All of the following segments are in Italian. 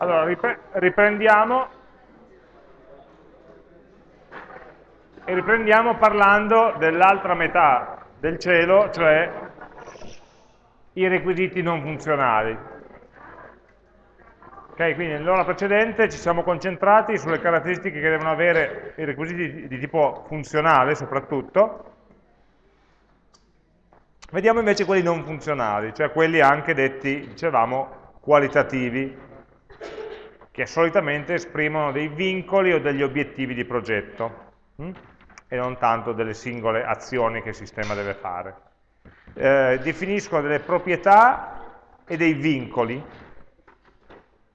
Allora, riprendiamo e riprendiamo parlando dell'altra metà del cielo, cioè i requisiti non funzionali. Ok, quindi nell'ora precedente ci siamo concentrati sulle caratteristiche che devono avere i requisiti di tipo funzionale soprattutto. Vediamo invece quelli non funzionali, cioè quelli anche detti, dicevamo, qualitativi che solitamente esprimono dei vincoli o degli obiettivi di progetto hm? e non tanto delle singole azioni che il sistema deve fare. Eh, definiscono delle proprietà e dei vincoli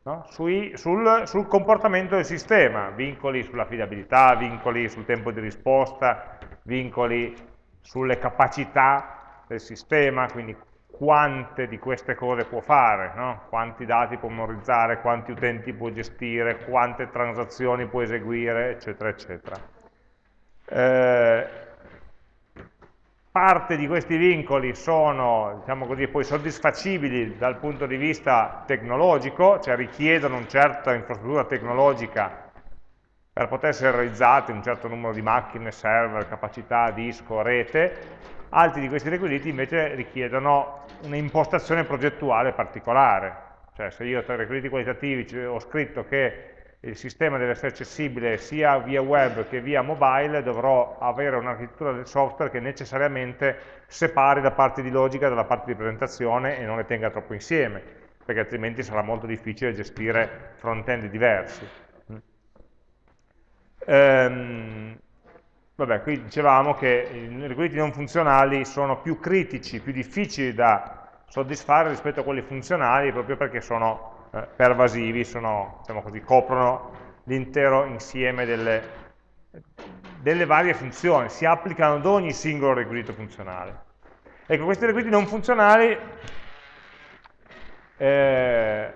no? Sui, sul, sul, comportamento del sistema, vincoli sull'affidabilità, vincoli sul tempo di risposta, vincoli sulle capacità del sistema, quindi quante di queste cose può fare, no? quanti dati può memorizzare, quanti utenti può gestire, quante transazioni può eseguire, eccetera, eccetera. Eh, parte di questi vincoli sono, diciamo così, poi soddisfacibili dal punto di vista tecnologico, cioè richiedono una certa infrastruttura tecnologica per poter essere realizzati, un certo numero di macchine, server, capacità, disco, rete, Altri di questi requisiti invece richiedono un'impostazione progettuale particolare, cioè se io tra i requisiti qualitativi ho scritto che il sistema deve essere accessibile sia via web che via mobile, dovrò avere un'architettura del software che necessariamente separi la parte di logica dalla parte di presentazione e non le tenga troppo insieme, perché altrimenti sarà molto difficile gestire front-end diversi. Um, Vabbè, qui dicevamo che i requisiti non funzionali sono più critici, più difficili da soddisfare rispetto a quelli funzionali proprio perché sono eh, pervasivi, sono, diciamo così, coprono l'intero insieme delle, delle, varie funzioni, si applicano ad ogni singolo requisito funzionale. Ecco, questi requisiti non funzionali eh,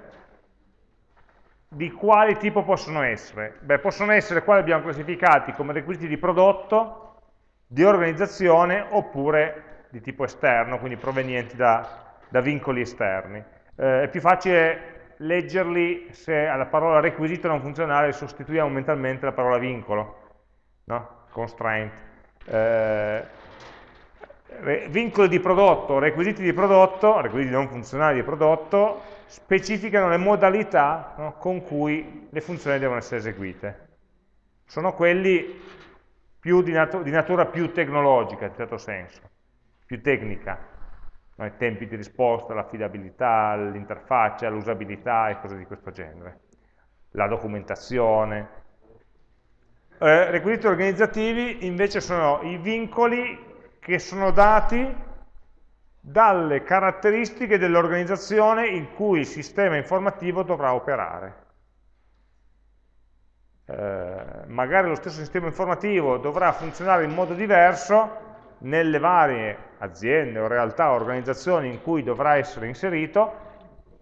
di quali tipo possono essere? Beh, possono essere quelli abbiamo classificati come requisiti di prodotto, di organizzazione oppure di tipo esterno, quindi provenienti da, da vincoli esterni. Eh, è più facile leggerli se alla parola requisito non funzionale sostituiamo mentalmente la parola vincolo, no? constraint. Eh, vincoli di prodotto, requisiti di prodotto, requisiti non funzionali di prodotto, specificano le modalità no, con cui le funzioni devono essere eseguite. Sono quelli di, nat di, natura più tecnologica, in certo senso, più tecnica, no, i tempi di risposta, l'affidabilità, l'interfaccia, l'usabilità e cose di questo genere, la documentazione. Eh, requisiti organizzativi invece sono i vincoli che sono dati dalle caratteristiche dell'organizzazione in cui il sistema informativo dovrà operare. Eh, magari lo stesso sistema informativo dovrà funzionare in modo diverso nelle varie aziende o realtà o organizzazioni in cui dovrà essere inserito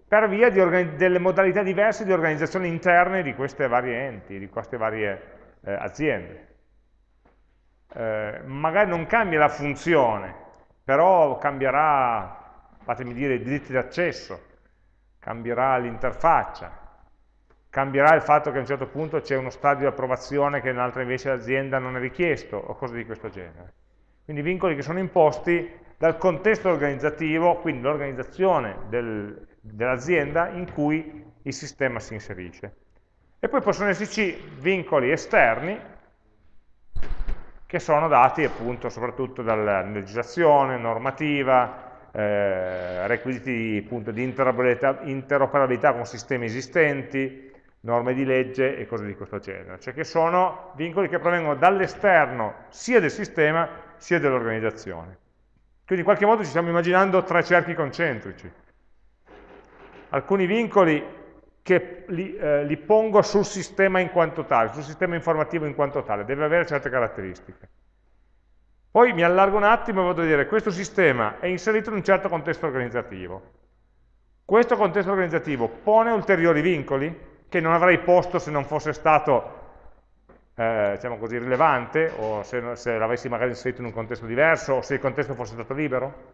per via delle modalità diverse di organizzazione interne di queste varie enti, di queste varie eh, aziende. Eh, magari non cambia la funzione, però cambierà, fatemi dire, i diritti d'accesso, cambierà l'interfaccia, cambierà il fatto che a un certo punto c'è uno stadio di approvazione che in un'altra invece l'azienda non è richiesto, o cose di questo genere. Quindi vincoli che sono imposti dal contesto organizzativo, quindi l'organizzazione del, dell'azienda in cui il sistema si inserisce. E poi possono esserci vincoli esterni, che sono dati appunto soprattutto dalla legislazione, normativa, eh, requisiti appunto, di interoperabilità, interoperabilità con sistemi esistenti, norme di legge e cose di questo genere, cioè che sono vincoli che provengono dall'esterno sia del sistema sia dell'organizzazione. Quindi in qualche modo ci stiamo immaginando tre cerchi concentrici. Alcuni vincoli che li, eh, li, pongo sul sistema in quanto tale, sul sistema informativo in quanto tale, deve avere certe caratteristiche. Poi mi allargo un attimo e vado a dire questo sistema è inserito in un certo contesto organizzativo. Questo contesto organizzativo pone ulteriori vincoli che non avrei posto se non fosse stato eh, diciamo così, rilevante o se, se l'avessi magari inserito in un contesto diverso o se il contesto fosse stato libero.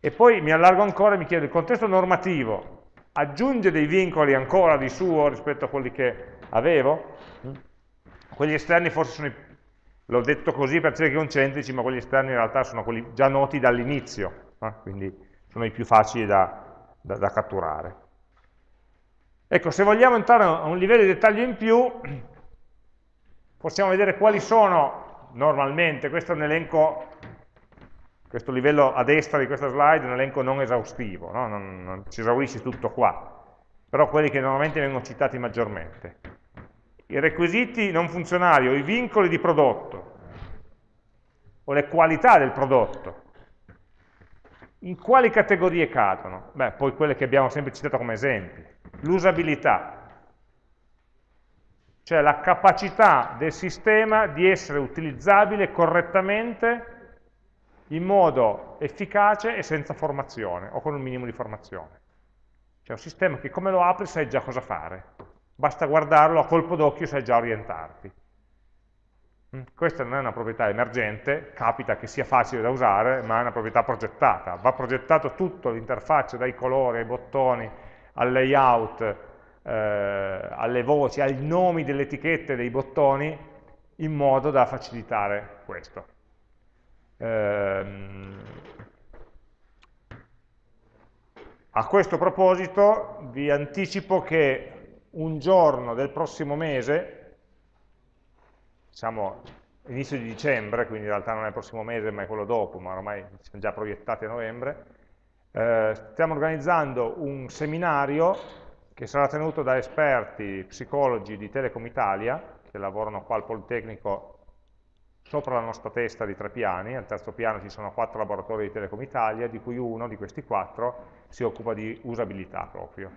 E poi mi allargo ancora e mi chiedo il contesto normativo aggiunge dei vincoli ancora di suo rispetto a quelli che avevo. Quelli esterni forse sono, l'ho detto così per cerchi concentrici, ma quelli esterni in realtà sono quelli già noti dall'inizio, eh? quindi sono i più facili da, da, da catturare. Ecco, se vogliamo entrare a un livello di dettaglio in più, possiamo vedere quali sono normalmente, questo è un elenco questo livello a destra di questa slide è un elenco non esaustivo, no? non, non si esaurisce tutto qua, però quelli che normalmente vengono citati maggiormente. I requisiti non funzionali o i vincoli di prodotto o le qualità del prodotto, in quali categorie cadono? Beh, poi quelle che abbiamo sempre citato come esempi. L'usabilità, cioè la capacità del sistema di essere utilizzabile correttamente in modo efficace e senza formazione, o con un minimo di formazione. C'è un sistema che come lo apri sai già cosa fare, basta guardarlo a colpo d'occhio sai già orientarti. Mm, questa non è una proprietà emergente, capita che sia facile da usare, ma è una proprietà progettata. Va progettato tutto l'interfaccia, dai colori, ai bottoni, al layout, eh, alle voci, ai nomi delle etichette dei bottoni, in modo da facilitare questo. Ehm, a questo proposito vi anticipo che un giorno del prossimo mese, diciamo inizio di dicembre, quindi in realtà non è il prossimo mese ma è quello dopo, ma ormai siamo già proiettati a novembre, eh, stiamo organizzando un seminario che sarà tenuto da esperti psicologi di Telecom Italia, che lavorano qua al Politecnico sopra la nostra testa di tre piani, al terzo piano ci sono quattro laboratori di Telecom Italia, di cui uno di questi quattro si occupa di usabilità proprio.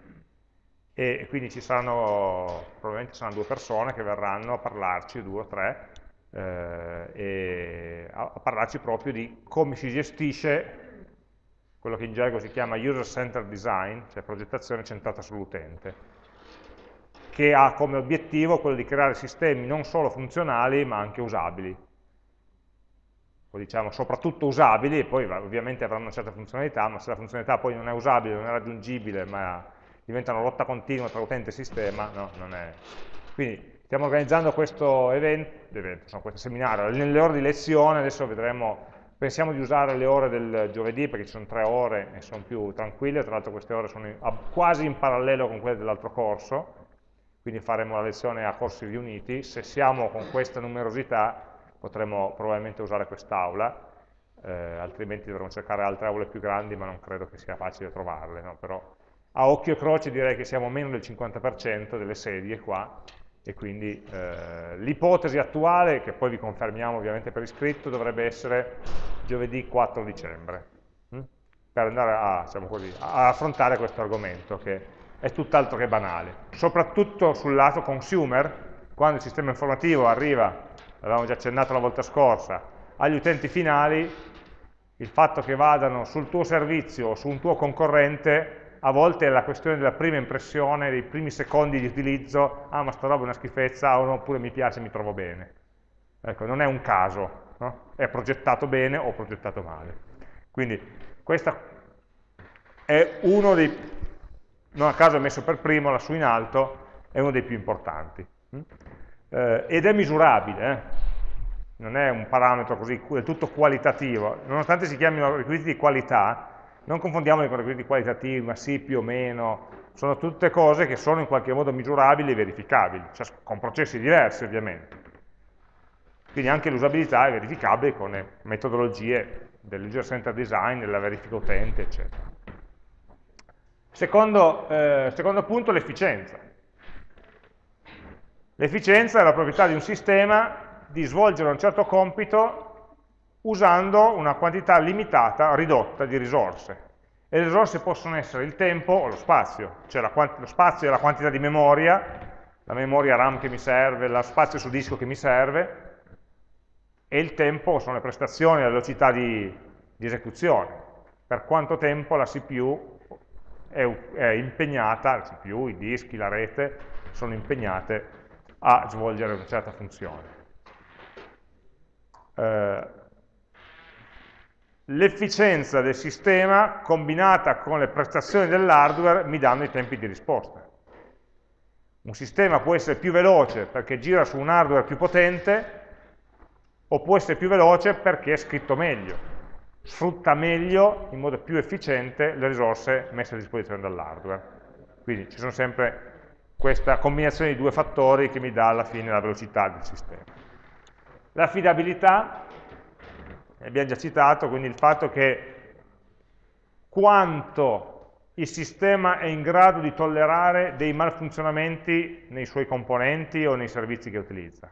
E quindi ci saranno, probabilmente saranno due persone che verranno a parlarci, due o tre, eh, a, a parlarci proprio di come si gestisce quello che in gergo si chiama user-centered design, cioè progettazione centrata sull'utente, che ha come obiettivo quello di creare sistemi non solo funzionali ma anche usabili o diciamo soprattutto usabili, e poi ovviamente avranno una certa funzionalità, ma se la funzionalità poi non è usabile, non è raggiungibile, ma diventa una lotta continua tra utente e sistema, no, non è. Quindi stiamo organizzando questo evento, evento questo seminario, nelle ore di lezione, adesso vedremo, pensiamo di usare le ore del giovedì perché ci sono tre ore e sono più tranquille, tra l'altro queste ore sono in, quasi in parallelo con quelle dell'altro corso, quindi faremo la lezione a corsi riuniti, se siamo con questa numerosità potremmo probabilmente usare quest'aula, eh, altrimenti dovremo cercare altre aule più grandi, ma non credo che sia facile trovarle, no? però a occhio e croce direi che siamo meno del 50% delle sedie qua, e quindi eh, l'ipotesi attuale, che poi vi confermiamo ovviamente per iscritto, dovrebbe essere giovedì 4 dicembre, hm? per andare a, diciamo così, a affrontare questo argomento, che è tutt'altro che banale, soprattutto sul lato consumer, quando il sistema informativo arriva l'avevamo già accennato la volta scorsa, agli utenti finali, il fatto che vadano sul tuo servizio o su un tuo concorrente, a volte è la questione della prima impressione, dei primi secondi di utilizzo, ah ma sta roba è una schifezza, oppure mi piace, mi trovo bene. Ecco, non è un caso, no? è progettato bene o progettato male. Quindi questo è uno dei, non a caso è messo per primo, lassù in alto, è uno dei più importanti eh, ed è misurabile, eh? non è un parametro così del tutto qualitativo, nonostante si chiamino requisiti di qualità, non confondiamoli con requisiti qualitativi, ma sì, più o meno, sono tutte cose che sono in qualche modo misurabili e verificabili, cioè con processi diversi ovviamente. Quindi anche l'usabilità è verificabile con le metodologie del user center design, della verifica utente, eccetera. Secondo, eh, secondo punto, l'efficienza. L'efficienza è la proprietà di un sistema di svolgere un certo compito usando una quantità limitata, ridotta di risorse. E le risorse possono essere il tempo o lo spazio, cioè lo spazio è la quantità di memoria, la memoria RAM che mi serve, lo spazio su disco che mi serve, e il tempo sono le prestazioni, la velocità di, di esecuzione. Per quanto tempo la CPU è, è impegnata, la CPU, i dischi, la rete, sono impegnate a svolgere una certa funzione. Eh, l'efficienza del sistema combinata con le prestazioni dell'hardware mi danno i tempi di risposta. Un sistema può essere più veloce perché gira su un hardware più potente, o può essere più veloce perché è scritto meglio, sfrutta meglio, in modo più efficiente, le risorse messe a disposizione dall'hardware. Quindi ci sono sempre questa combinazione di due fattori che mi dà alla fine la velocità del sistema. L'affidabilità, abbiamo già citato, quindi il fatto che quanto il sistema è in grado di tollerare dei malfunzionamenti nei suoi componenti o nei servizi che utilizza.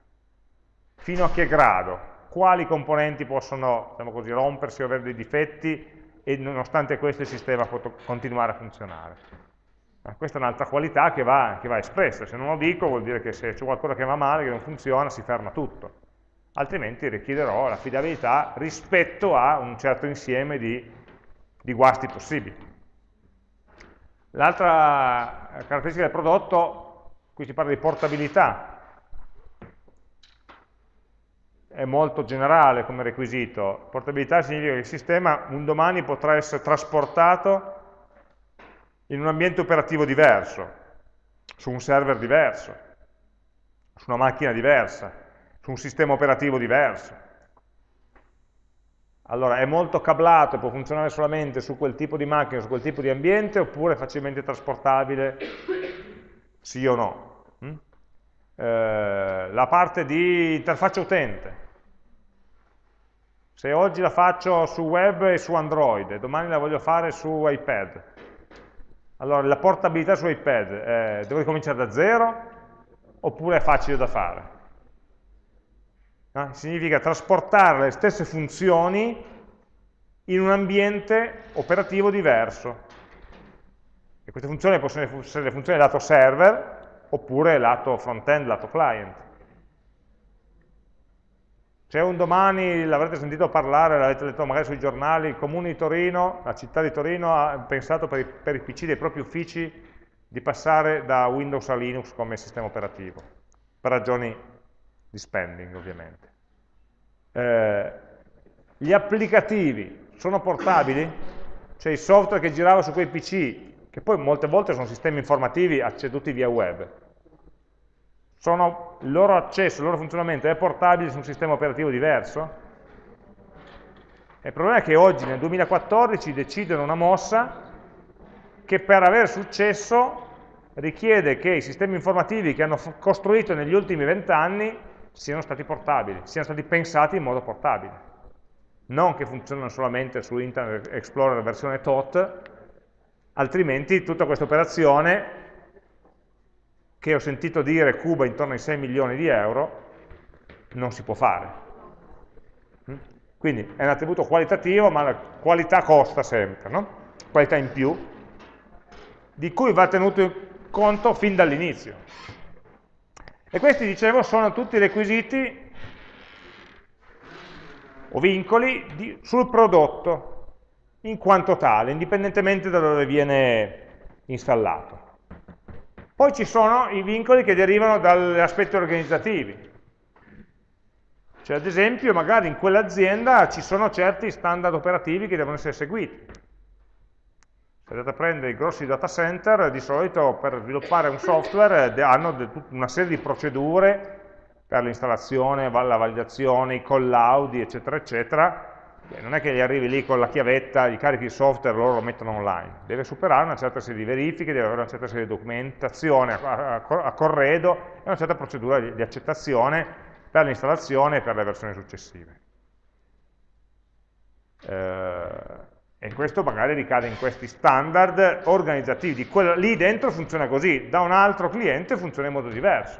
Fino a che grado? Quali componenti possono diciamo così, rompersi o avere dei difetti e nonostante questo il sistema può continuare a funzionare. Ma questa è un'altra qualità che va, che va, espressa, se non lo dico vuol dire che se c'è qualcosa che va male, che non funziona, si ferma tutto. Altrimenti richiederò l'affidabilità rispetto a un certo insieme di, di guasti possibili. L'altra caratteristica del prodotto, qui si parla di portabilità, è molto generale come requisito. Portabilità significa che il sistema un domani potrà essere trasportato in un ambiente operativo diverso, su un server diverso, su una macchina diversa, su un sistema operativo diverso. Allora, è molto cablato e può funzionare solamente su quel tipo di macchina, su quel tipo di ambiente, oppure è facilmente trasportabile, sì o no? Mm? Eh, la parte di interfaccia utente, se oggi la faccio su web e su Android, domani la voglio fare su iPad, allora la portabilità su iPad, eh, devo ricominciare da zero oppure è facile da fare? No? Significa trasportare le stesse funzioni in un ambiente operativo diverso. E queste funzioni possono essere le funzioni lato server oppure lato front-end, lato client. C'è un domani, l'avrete sentito parlare, l'avete letto magari sui giornali, il comune di Torino, la città di Torino ha pensato per i, per i PC dei propri uffici di passare da Windows a Linux come sistema operativo, per ragioni di spending ovviamente. Eh, gli applicativi sono portabili? Cioè il software che girava su quei PC, che poi molte volte sono sistemi informativi acceduti via web, sono, il loro accesso, il loro funzionamento è portabile su un sistema operativo diverso? Il problema è che oggi, nel 2014, decidono una mossa che per avere successo richiede che i sistemi informativi che hanno costruito negli ultimi vent'anni siano stati portabili, siano stati pensati in modo portabile. Non che funzionino solamente su Internet Explorer versione TOT, altrimenti tutta questa operazione che ho sentito dire cuba intorno ai 6 milioni di euro, non si può fare. Mm? Quindi è un attributo qualitativo, ma la qualità costa sempre, no? qualità in più, di cui va tenuto conto fin dall'inizio. E questi, dicevo, sono tutti requisiti o vincoli di, sul prodotto in quanto tale, indipendentemente da dove viene installato. Poi ci sono i vincoli che derivano dagli aspetti organizzativi. Cioè, ad esempio, magari in quell'azienda ci sono certi standard operativi che devono essere seguiti. Se andate a prendere i grossi data center, di solito per sviluppare un software hanno una serie di procedure per l'installazione, la validazione, i collaudi, eccetera, eccetera, non è che gli arrivi lì con la chiavetta, gli carichi il software e loro lo mettono online, deve superare una certa serie di verifiche, deve avere una certa serie di documentazione a, corredo e una certa procedura di, accettazione per l'installazione e per le versioni successive. Eh, e questo magari ricade in questi standard organizzativi, lì dentro funziona così, da un altro cliente funziona in modo diverso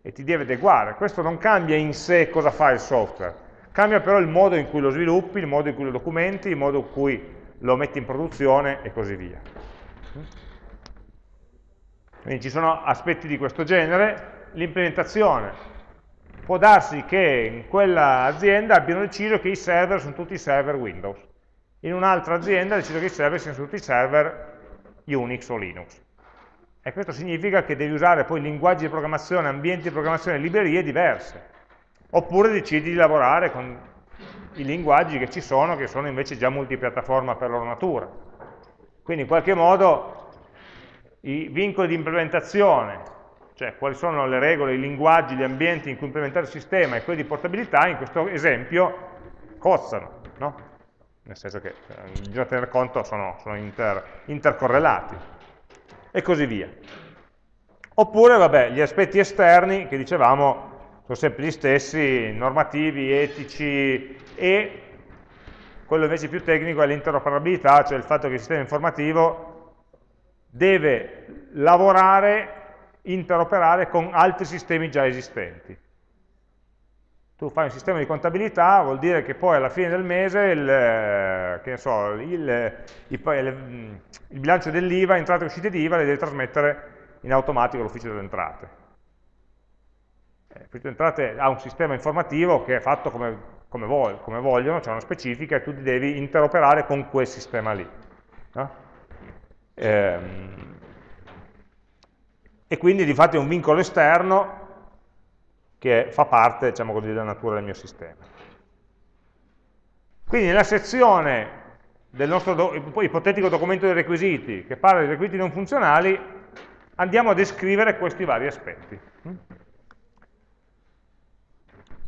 e ti deve adeguare, questo non cambia in sé cosa fa il software, Cambia però il modo in cui lo sviluppi, il modo in cui lo documenti, il modo in cui lo metti in produzione e così via. Quindi ci sono aspetti di questo genere. L'implementazione. Può darsi che in quella azienda abbiano deciso che i server sono tutti server Windows. In un'altra azienda ha deciso che i server siano tutti server Unix o Linux. E questo significa che devi usare poi linguaggi di programmazione, ambienti di programmazione, librerie diverse oppure decidi di lavorare con i linguaggi che ci sono, che sono invece già multipiattaforma per loro natura. Quindi in qualche modo i vincoli di implementazione, cioè quali sono le regole, i linguaggi, gli ambienti in cui implementare il sistema e quelli di portabilità, in questo esempio cozzano, no? nel senso che eh, bisogna tener conto, sono, sono inter, intercorrelati, e così via. Oppure, vabbè, gli aspetti esterni, che dicevamo, sono sempre gli stessi, normativi, etici, e quello invece più tecnico è l'interoperabilità, cioè il fatto che il sistema informativo deve lavorare, interoperare con altri sistemi già esistenti. Tu fai un sistema di contabilità, vuol dire che poi alla fine del mese il, so, il, il, il bilancio dell'IVA, entrate e uscite di le devi trasmettere in automatico all'ufficio delle entrate. Eh, l'ufficio delle entrate ha un sistema informativo che è fatto come, come, voglio, come vogliono, c'è una specifica e tu devi interoperare con quel sistema lì. No? Ehm, e quindi di fatto è un vincolo esterno che fa parte diciamo così, della natura del mio sistema. Quindi nella sezione del nostro do ipotetico documento dei requisiti che parla di requisiti non funzionali andiamo a descrivere questi vari aspetti.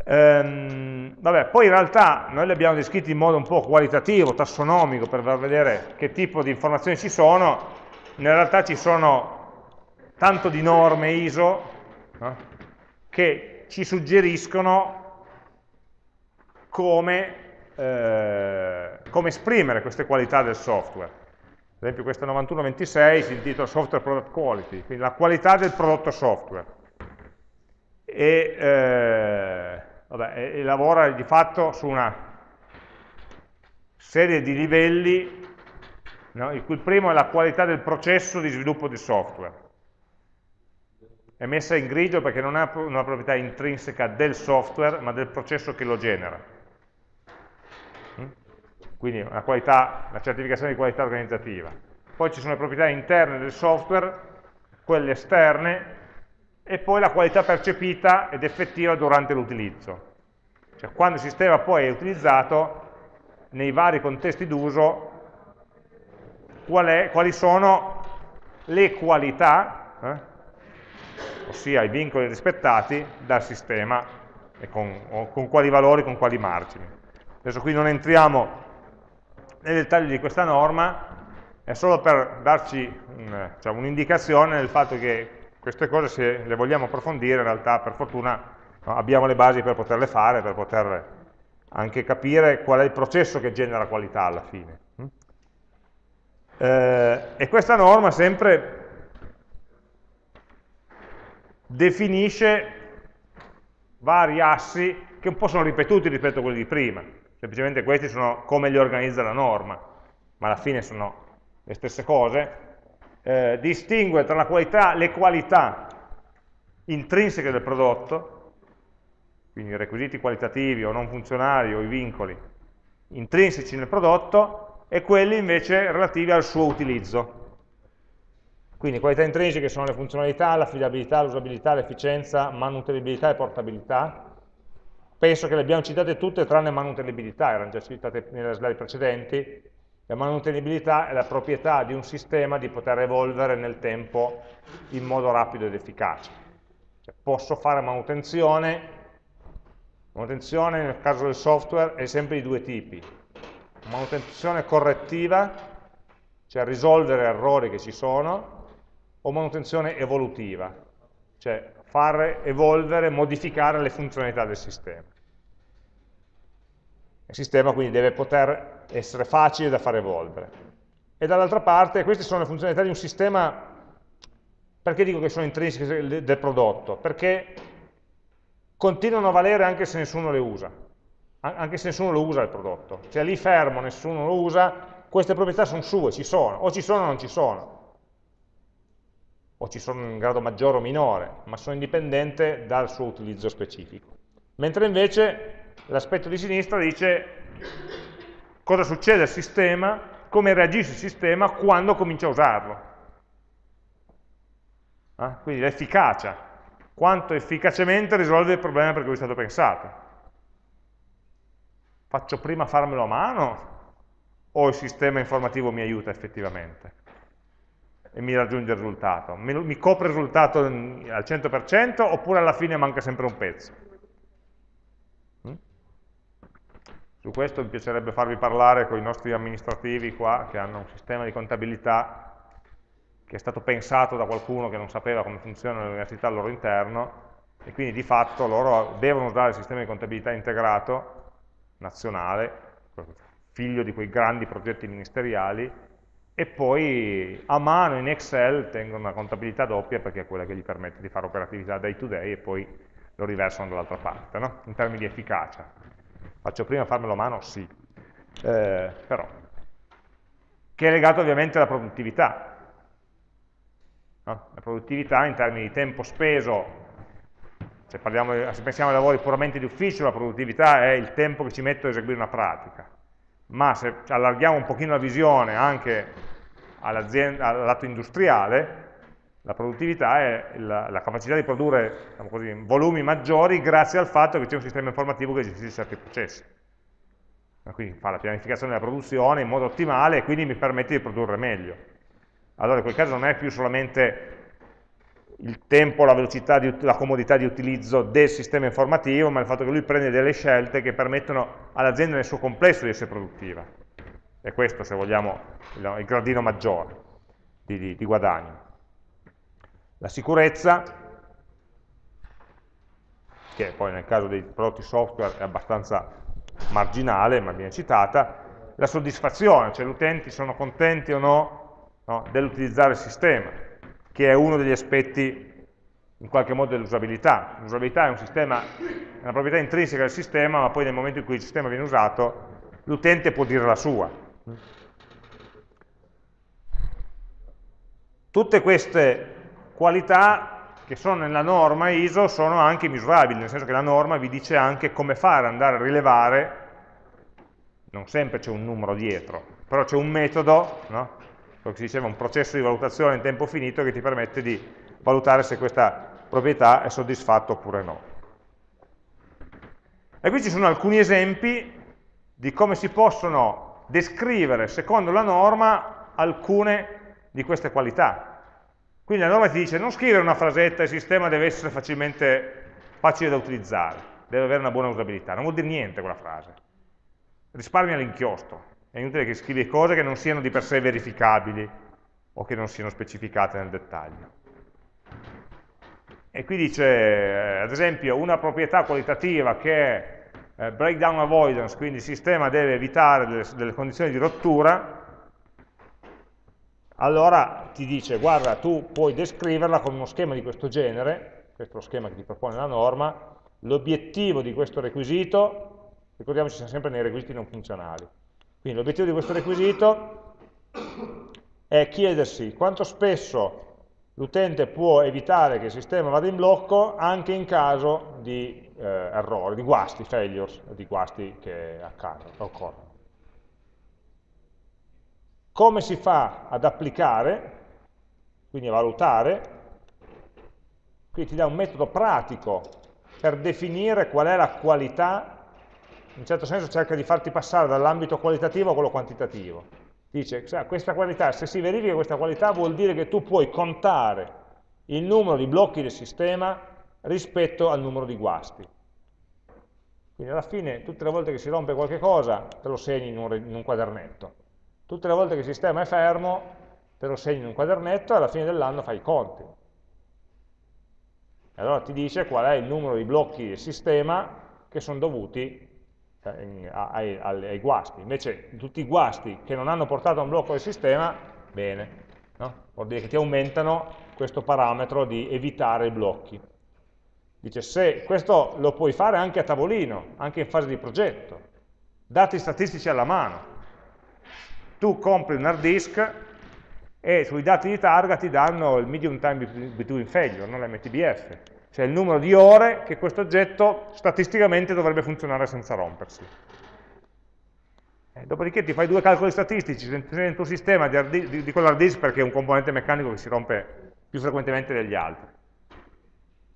Ehm, vabbè, poi in realtà noi li abbiamo descritti in modo un po' qualitativo, tassonomico, per far vedere che tipo di informazioni ci sono. In realtà ci sono tanto di norme ISO no? che ci suggeriscono come, eh, come esprimere queste qualità del software. Ad esempio questa 9126 si intitola Software Product Quality, quindi la qualità del prodotto software. E, eh, vabbè, e, e lavora di fatto su una serie di livelli, no? il cui primo è la qualità del processo di sviluppo di software. È messa in grigio perché non ha una proprietà intrinseca del software, ma del processo che lo genera quindi una, qualità, una certificazione di qualità organizzativa. Poi ci sono le proprietà interne del software, quelle esterne, e poi la qualità percepita ed effettiva durante l'utilizzo. Cioè quando il sistema poi è utilizzato, nei vari contesti d'uso, qual quali sono le qualità, eh? ossia i vincoli rispettati dal sistema e con, con quali valori, con quali margini. Adesso qui non entriamo nei dettagli di questa norma è solo per darci un'indicazione un del fatto che queste cose se le vogliamo approfondire in realtà per fortuna abbiamo le basi per poterle fare, per poter anche capire qual è il processo che genera qualità alla fine. Eh, e questa norma sempre definisce vari assi che un po' sono ripetuti rispetto a quelli di prima. Semplicemente questi sono come li organizza la norma, ma alla fine sono le stesse cose, eh, distingue tra qualità, le qualità intrinseche del prodotto, quindi i requisiti qualitativi o non funzionali o i vincoli intrinseci nel prodotto, e quelli invece relativi al suo utilizzo. Quindi qualità intrinseche sono le funzionalità, l'affidabilità, l'usabilità, l'efficienza, manutenibilità e portabilità, penso che le abbiamo citate tutte tranne manutenibilità, erano già citate nelle slide precedenti, la manutenibilità è la proprietà di un sistema di poter evolvere nel tempo in modo rapido ed efficace. Cioè, posso fare manutenzione, manutenzione nel caso del software è sempre di due tipi, manutenzione correttiva, cioè risolvere errori che ci sono, o manutenzione evolutiva, cioè far evolvere, modificare le funzionalità del sistema. Il sistema quindi deve poter essere facile da far evolvere. E dall'altra parte, queste sono le funzionalità di un sistema, perché dico che sono intrinseche del prodotto? Perché continuano a valere anche se nessuno le usa, anche se nessuno lo usa il prodotto. Cioè lì fermo, nessuno lo usa, queste proprietà sono sue, ci sono, o ci sono o non ci sono o ci sono in grado maggiore o minore, ma sono indipendente dal suo utilizzo specifico. Mentre invece l'aspetto di sinistra dice cosa succede al sistema, come reagisce il sistema quando comincia a usarlo. Eh? Quindi l'efficacia, quanto efficacemente risolve il problema per cui è stato pensato. faccio prima farmelo a mano o il sistema informativo mi aiuta effettivamente e mi raggiunge il risultato? Mi, mi copre il risultato al 100% oppure alla fine manca sempre un pezzo? Mm? Su questo mi piacerebbe farvi parlare con i nostri amministrativi qua che hanno un sistema di contabilità che è stato pensato da qualcuno che non sapeva come funziona l'università al loro interno e quindi di fatto loro devono usare il sistema di contabilità integrato nazionale, figlio di quei grandi progetti ministeriali, e poi a mano in Excel tengono una contabilità doppia perché è quella che gli permette di fare operatività day to day e poi lo riversano dall'altra parte, no? in termini di efficacia. Faccio prima farmelo a mano? Sì, eh, però, che è legato ovviamente alla produttività, No? La produttività in termini di tempo speso, se, parliamo, se, pensiamo ai lavori puramente di ufficio, la produttività è il tempo che ci metto a eseguire una pratica, ma se allarghiamo un pochino la visione anche al lato industriale, la produttività è la, la capacità di produrre diciamo così, volumi maggiori grazie al fatto che c'è un sistema informativo che gestisce certi processi. Quindi fa la pianificazione della produzione in modo ottimale e quindi mi permette di produrre meglio allora in quel caso non è più solamente il tempo, la velocità, di, la comodità di utilizzo del sistema informativo, ma il fatto che lui prende delle scelte che permettono all'azienda nel suo complesso di essere produttiva. E questo, se vogliamo, il, gradino maggiore di, di, di guadagno. La sicurezza, che poi nel caso dei prodotti software è abbastanza marginale, ma viene citata, la soddisfazione, cioè gli utenti sono contenti o no no, dell'utilizzare il sistema, che è uno degli aspetti in qualche modo dell'usabilità. L'usabilità è, un è una proprietà intrinseca del sistema, ma poi nel momento in cui il sistema viene usato, l'utente può dire la sua. Tutte queste qualità che sono nella norma ISO sono anche misurabili, nel senso che la norma vi dice anche come fare ad andare a rilevare, non sempre c'è un numero dietro, però c'è un metodo no? quello che si diceva un processo di valutazione in tempo finito che ti permette di valutare se questa proprietà è soddisfatta oppure no. E qui ci sono alcuni esempi di come si possono descrivere secondo la norma alcune di queste qualità. Quindi la norma ti dice non scrivere una frasetta, il sistema deve essere facilmente facile da utilizzare, deve avere una buona usabilità, non vuol dire niente quella frase. Risparmia l'inchiostro, è inutile che scrivi cose che non siano di per sé verificabili o che non siano specificate nel dettaglio. E qui dice, eh, ad esempio, una proprietà qualitativa che è eh, breakdown avoidance, quindi il sistema deve evitare delle, delle condizioni di rottura, allora ti dice, guarda, tu puoi descriverla con uno schema di questo genere, questo è lo schema che ti propone la norma, l'obiettivo di questo requisito, ricordiamoci siamo sempre nei requisiti non funzionali, quindi l'obiettivo di questo requisito è chiedersi quanto spesso l'utente può evitare che il sistema vada in blocco anche in caso di eh, errori, di guasti, failures, di guasti che accadono, occorrono. Come si fa ad applicare, quindi a valutare? Qui ti dà un metodo pratico per definire qual è la qualità in un certo senso cerca di farti passare dall'ambito qualitativo a quello quantitativo. Dice, questa qualità, se si verifica questa qualità vuol dire che tu puoi contare il numero di blocchi del sistema rispetto al numero di guasti. Quindi alla fine, tutte le volte che si rompe qualche cosa, te lo segni in un, in un quadernetto. Tutte le volte che il sistema è fermo, te lo segni in un quadernetto e alla fine dell'anno fai i conti. E allora ti dice qual è il numero di blocchi del sistema che sono dovuti eh, ai, ai, ai, guasti. Invece tutti i guasti che non hanno portato a un blocco del sistema, bene, no? vuol dire che ti aumentano questo parametro di evitare i blocchi. Dice, se questo lo puoi fare anche a tavolino, anche in fase di progetto, dati statistici alla mano. Tu compri un hard disk e sui dati di targa ti danno il medium time between failure, non l'MTBF cioè il numero di ore che questo oggetto statisticamente dovrebbe funzionare senza rompersi. Eh, dopodiché ti fai due calcoli statistici nel tuo sistema di, di, di quell'hard disk perché è un componente meccanico che si rompe più frequentemente degli altri.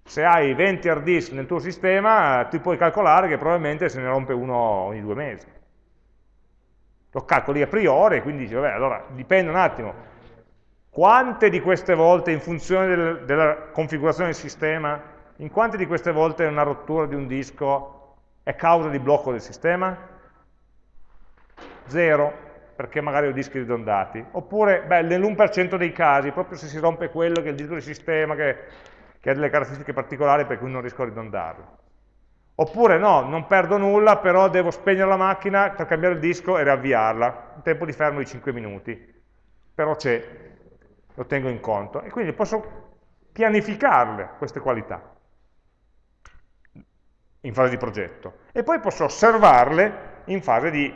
Se hai 20 hard disk nel tuo sistema, ti puoi calcolare che probabilmente se ne rompe uno ogni due mesi. Lo calcoli a priori, quindi dici, vabbè, allora dipende un attimo, quante di queste volte, in funzione del, della configurazione del sistema, in quante di queste volte una rottura di un disco è causa di blocco del sistema? Zero perché magari ho dischi ridondati, oppure nell'1% dei casi, proprio se si rompe quello che è il disco di sistema che, che ha delle caratteristiche particolari per cui non riesco a ridondarlo. Oppure no, non perdo nulla, però devo spegnere la macchina per cambiare il disco e riavviarla, un tempo di fermo di 5 minuti, però c'è, lo tengo in conto, e quindi posso pianificarle queste qualità in fase di progetto, e poi posso osservarle in fase di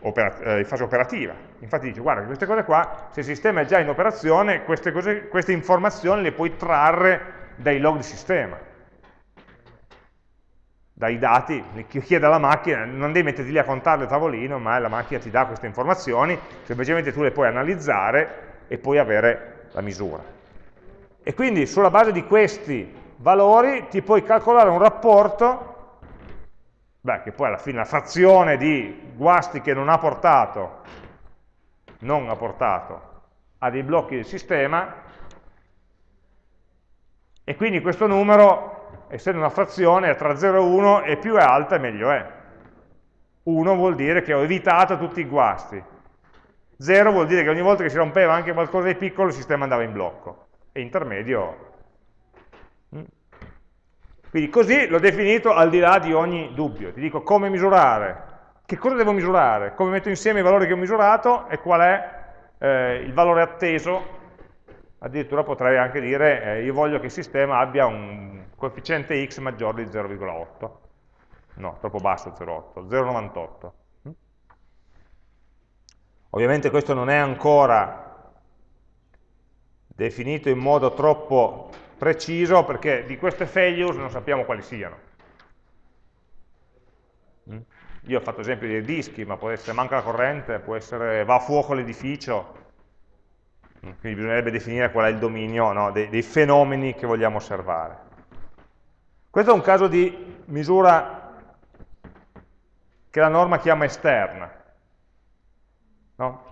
eh, in fase operativa. Infatti dice, guarda, queste cose qua, se il sistema è già in operazione, queste, cose, queste informazioni le puoi trarre dai log di sistema, dai dati, chiede alla macchina, non devi metterti lì a contarle a tavolino, ma la macchina ti dà queste informazioni, semplicemente tu le puoi analizzare e puoi avere la misura. E quindi sulla base di questi valori ti puoi calcolare un rapporto Beh, che poi alla fine la frazione di guasti che non ha portato, non ha portato a dei blocchi del sistema, e quindi questo numero, essendo una frazione, tra 0 e 1, e più è alta meglio è. 1 vuol dire che ho evitato tutti i guasti. 0 vuol dire che ogni volta che si rompeva anche qualcosa di piccolo il sistema andava in blocco. E intermedio quindi così l'ho definito al di là di ogni dubbio. Ti dico come misurare, che cosa devo misurare, come metto insieme i valori che ho misurato e qual è eh, il valore atteso. Addirittura potrei anche dire eh, io voglio che il sistema abbia un coefficiente x maggiore di 0,8. No, troppo basso 0,8, 0,98. Ovviamente questo non è ancora definito in modo troppo preciso perché di queste failures non sappiamo quali siano. Mm? Io ho fatto esempio dei dischi, ma può essere manca la corrente, può essere va a fuoco l'edificio, mm, quindi bisognerebbe definire qual è il dominio no, dei, dei, fenomeni che vogliamo osservare. Questo è un caso di misura che la norma chiama esterna. No?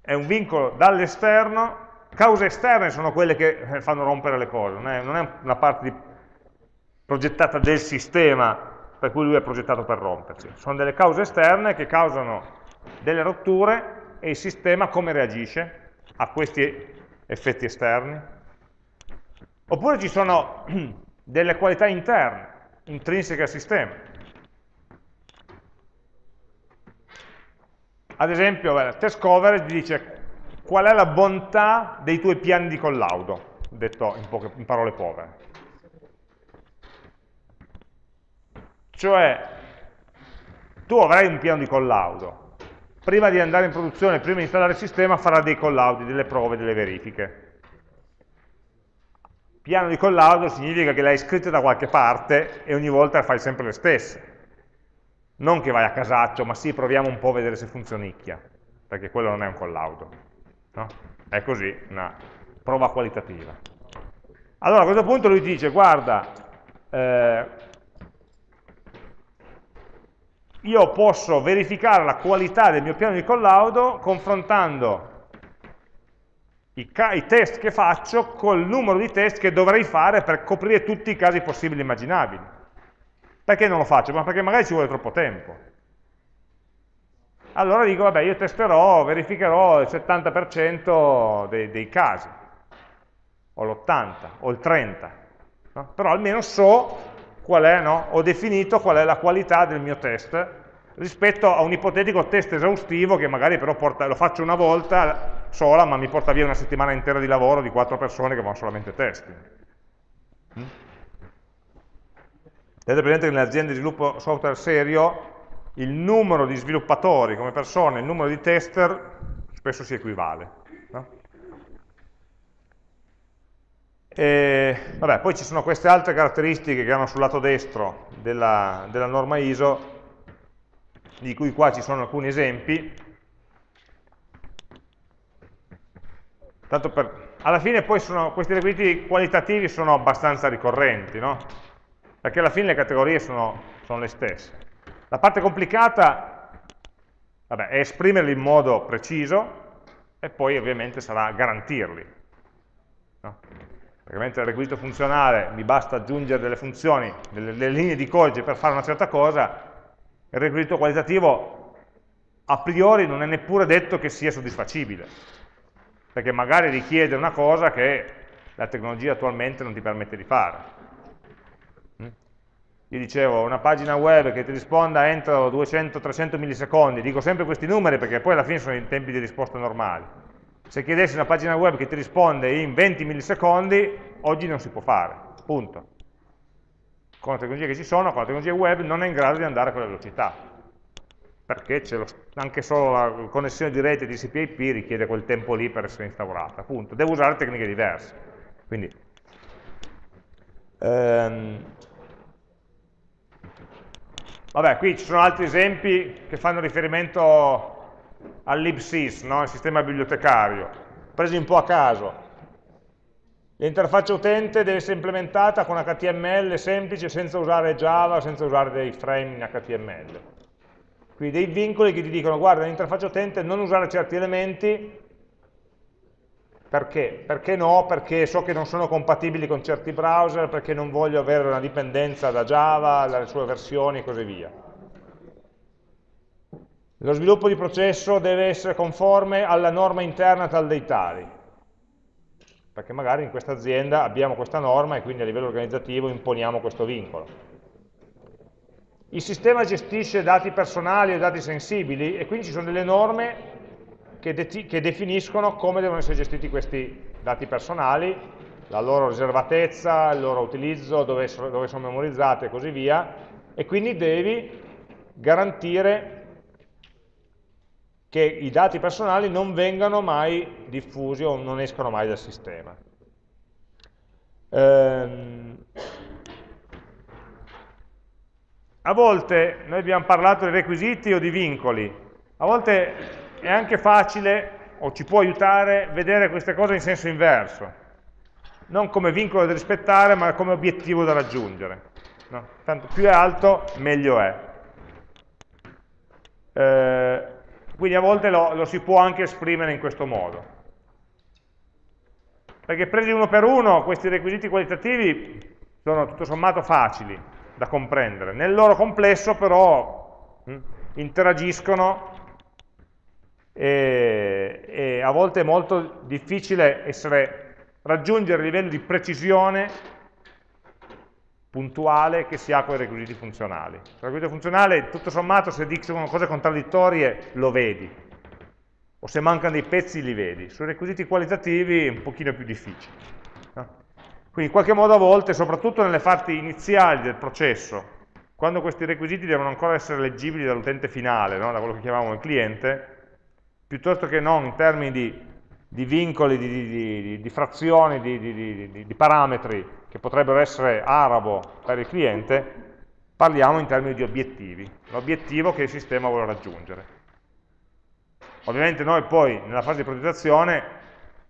È un vincolo dall'esterno Cause esterne sono quelle che eh, fanno rompere le cose, non è, non è una parte di, progettata del sistema per cui lui è progettato per rompersi. Sono delle cause esterne che causano delle rotture e il sistema come reagisce a questi effetti esterni. Oppure ci sono delle qualità interne, intrinseche al sistema. Ad esempio, beh, test coverage dice qual è la bontà dei tuoi piani di collaudo, detto in, poche, in parole povere. Cioè, tu avrai un piano di collaudo, prima di andare in produzione, prima di installare il sistema, farà dei collaudi, delle prove, delle verifiche. Piano di collaudo significa che l'hai scritto da qualche parte e ogni volta fai sempre le stesse. Non che vai a casaccio, ma sì, proviamo un po' a vedere se funzionicchia, perché quello non è un collaudo. No? È così, una prova qualitativa. Allora a questo punto lui dice, guarda, eh, io posso verificare la qualità del mio piano di collaudo confrontando i, i, test che faccio col numero di test che dovrei fare per coprire tutti i casi possibili e immaginabili. Perché non lo faccio? Ma perché magari ci vuole troppo tempo allora dico, vabbè, io testerò, verificherò il 70% dei, dei, casi, o l'80, o il 30%, no? però almeno so qual è, no? ho definito qual è la qualità del mio test rispetto a un ipotetico test esaustivo che magari però porta, lo faccio una volta sola, ma mi porta via una settimana intera di lavoro di quattro persone che vanno solamente testing. Mm? Tenete presente che nelle aziende di sviluppo software serio il numero di sviluppatori come persone, il numero di tester spesso si equivale. No? E, vabbè, poi ci sono queste altre caratteristiche che hanno sul lato destro della, della norma ISO, di cui qua ci sono alcuni esempi. Tanto per alla fine poi sono, questi requisiti qualitativi sono abbastanza ricorrenti, no? perché alla fine le categorie sono, sono le stesse. La parte complicata vabbè, è esprimerli in modo preciso e poi ovviamente sarà garantirli. No? Perché mentre il requisito funzionale mi basta aggiungere delle funzioni, delle, delle linee di codice per fare una certa cosa, il requisito qualitativo a priori non è neppure detto che sia soddisfacibile, perché magari richiede una cosa che la tecnologia attualmente non ti permette di fare. Io dicevo, una pagina web che ti risponda entro 200-300 millisecondi, dico sempre questi numeri perché poi alla fine sono i tempi di risposta normali. Se chiedessi una pagina web che ti risponde in 20 millisecondi, oggi non si può fare, punto. Con le tecnologie che ci sono, con la tecnologia web non è in grado di andare a quella velocità perché lo, anche solo la connessione di rete TCP/IP richiede quel tempo lì per essere instaurata, appunto, devo usare tecniche diverse. Quindi, ehm, vabbè, qui ci sono altri esempi che fanno riferimento al libsys, no? il sistema bibliotecario, presi un po' a caso. L'interfaccia utente deve essere implementata con HTML semplice senza usare Java, senza usare dei frame in HTML quindi dei vincoli che ti dicono, guarda, nell'interfaccia utente non usare certi elementi, perché? Perché no? Perché so che non sono compatibili con certi browser, perché non voglio avere una dipendenza da Java, dalle sue versioni e così via. Lo sviluppo di processo deve essere conforme alla norma interna tal dei tali, perché magari in questa azienda abbiamo questa norma e quindi a livello organizzativo imponiamo questo vincolo. Il sistema gestisce dati personali o dati sensibili e quindi ci sono delle norme che, de che definiscono come devono essere gestiti questi dati personali, la loro riservatezza, il loro utilizzo, dove, dove sono memorizzate e così via, e quindi devi garantire che i dati personali non vengano mai diffusi o non escano mai dal sistema. Ehm, a volte noi abbiamo parlato di requisiti o di vincoli, a volte è anche facile o ci può aiutare vedere queste cose in senso inverso, non come vincolo da rispettare ma come obiettivo da raggiungere. No? Tanto più è alto meglio è. Eh, quindi a volte lo, lo si può anche esprimere in questo modo. Perché presi uno per uno questi requisiti qualitativi sono tutto sommato facili, da comprendere. Nel loro complesso però mh, hm, interagiscono e, e, a volte è molto difficile essere, raggiungere il livello di precisione puntuale che si ha con i requisiti funzionali. Il requisito funzionale, tutto sommato, se dicono cose contraddittorie, lo vedi, o se mancano dei pezzi li vedi. Sui requisiti qualitativi è un pochino più difficile. Quindi in qualche modo a volte, soprattutto nelle fasi iniziali del processo, quando questi requisiti devono ancora essere leggibili dall'utente finale, no? da quello che chiamiamo il cliente, piuttosto che non in termini di, di vincoli, di, di, di frazioni, di, parametri che potrebbero essere arabo per il cliente, parliamo in termini di obiettivi, l'obiettivo che il sistema vuole raggiungere. Ovviamente noi poi nella fase di progettazione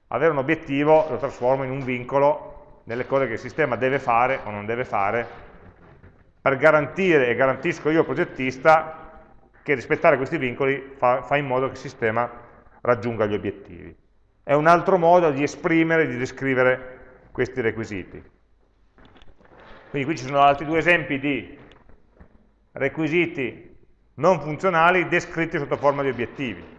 avere un obiettivo lo trasformo in un vincolo nelle cose che il sistema deve fare o non deve fare per garantire, e garantisco io progettista, che rispettare questi vincoli fa, fa in modo che il sistema raggiunga gli obiettivi. È un altro modo di esprimere, di descrivere questi requisiti. Quindi qui ci sono altri due esempi di requisiti non funzionali descritti sotto forma di obiettivi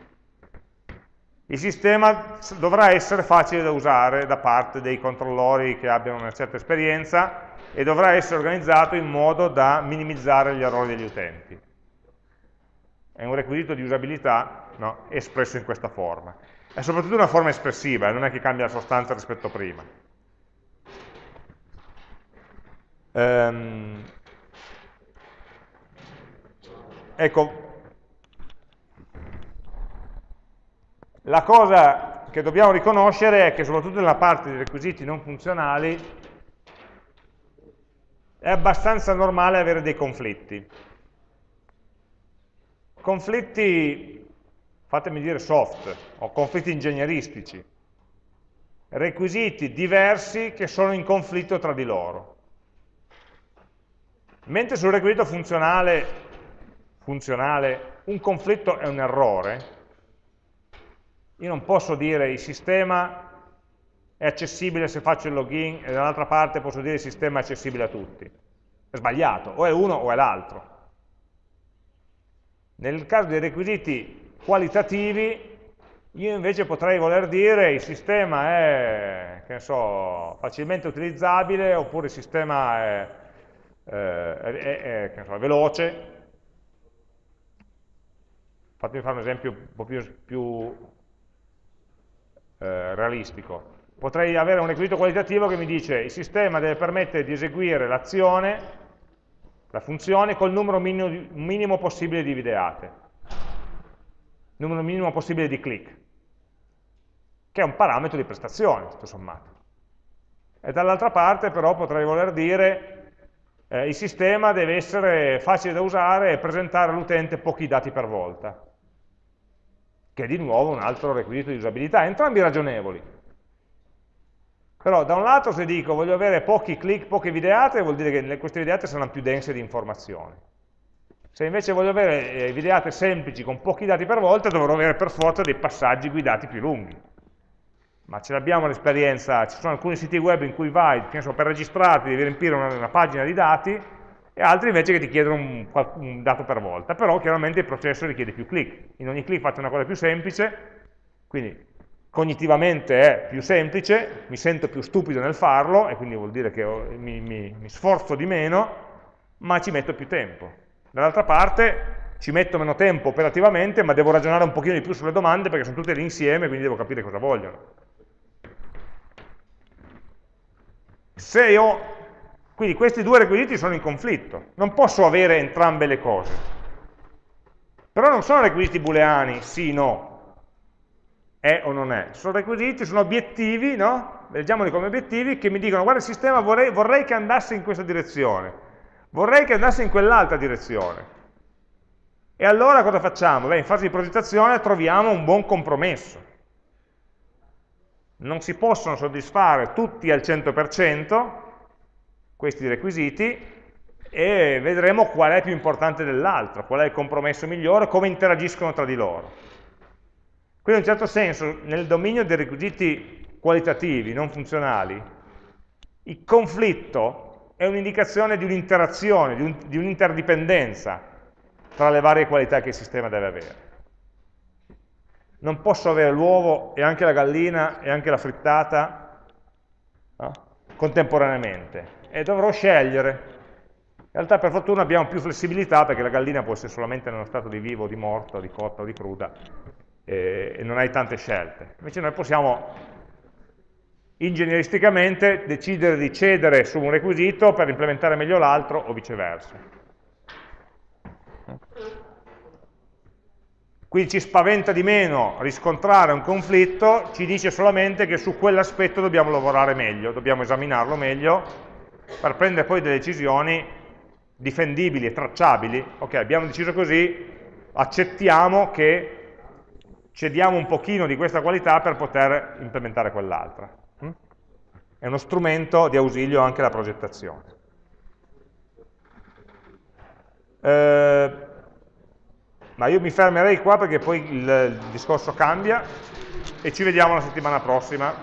il sistema dovrà essere facile da usare da parte dei controllori che abbiano una certa esperienza e dovrà essere organizzato in modo da minimizzare gli errori degli utenti. È un requisito di usabilità no, espresso in questa forma. È soprattutto una forma espressiva, non è che cambia la sostanza rispetto a prima. Ehm, ecco, La cosa che dobbiamo riconoscere è che soprattutto nella parte dei requisiti non funzionali è abbastanza normale avere dei conflitti. Conflitti, fatemi dire soft, o conflitti ingegneristici. requisiti diversi che sono in conflitto tra di loro. Mentre sul requisito funzionale, funzionale un conflitto è un errore, io non posso dire il sistema è accessibile se faccio il login e dall'altra parte posso dire il sistema è accessibile a tutti. È sbagliato, o è uno o è l'altro. Nel caso dei requisiti qualitativi, io invece potrei voler dire il sistema è, so, facilmente utilizzabile oppure il sistema è, eh, è, è so, veloce. Fatemi fare un esempio un po' più, più eh, realistico. Potrei avere un requisito qualitativo che mi dice il sistema deve permettere di eseguire l'azione la funzione col numero minimo, minimo possibile di videate, numero minimo possibile di click, che è un parametro di prestazione, tutto sommato. E dall'altra parte però potrei voler dire eh, il sistema deve essere facile da usare e presentare all'utente pochi dati per volta, che è di nuovo un altro requisito di usabilità, entrambi ragionevoli. Però da un lato se dico voglio avere pochi click, poche videate, vuol dire che queste videate saranno più dense di informazioni. Se invece voglio avere eh, videate semplici con pochi dati per volta, dovrò avere per forza dei passaggi guidati più lunghi. Ma ce l'abbiamo l'esperienza, ci sono alcuni siti web in cui vai, penso per registrarti devi riempire una, una pagina di dati, e altri invece che ti chiedono un, un, dato per volta, però chiaramente il processo richiede più click. In ogni click faccio una cosa più semplice, quindi cognitivamente è più semplice, mi sento più stupido nel farlo, e quindi vuol dire che mi, mi, mi sforzo di meno, ma ci metto più tempo. Dall'altra parte ci metto meno tempo operativamente, ma devo ragionare un pochino di più sulle domande perché sono tutte lì insieme, quindi devo capire cosa vogliono. Se io, quindi questi due requisiti sono in conflitto, non posso avere entrambe le cose. Però non sono requisiti booleani, sì, no, è o non è. Sono requisiti, sono obiettivi, no? Leggiamoli come obiettivi, che mi dicono, guarda il sistema vorrei, vorrei che andasse in questa direzione, vorrei che andasse in quell'altra direzione. E allora cosa facciamo? Beh, in fase di progettazione troviamo un buon compromesso. Non si possono soddisfare tutti al 100% questi requisiti e vedremo qual è più importante dell'altro, qual è il compromesso migliore, come interagiscono tra di loro. Quindi in un certo senso, nel dominio dei requisiti qualitativi, non funzionali, il conflitto è un'indicazione di un'interazione, di un'interdipendenza un tra le varie qualità che il sistema deve avere. Non posso avere l'uovo e anche la gallina e anche la frittata no? contemporaneamente e dovrò scegliere. In realtà per fortuna abbiamo più flessibilità perché la gallina può essere solamente nello stato di vivo, di morto, di cotta o di cruda, eh, e non hai tante scelte. Invece noi possiamo ingegneristicamente decidere di cedere su un requisito per implementare meglio l'altro o viceversa. Quindi ci spaventa di meno riscontrare un conflitto, ci dice solamente che su quell'aspetto dobbiamo lavorare meglio, dobbiamo esaminarlo meglio per prendere poi delle decisioni difendibili e tracciabili. Ok, abbiamo deciso così, accettiamo che cediamo un pochino di questa qualità per poter implementare quell'altra. Mm? È uno strumento di ausilio anche alla progettazione. Eh, ma io mi fermerei qua perché poi il, il discorso cambia e ci vediamo la settimana prossima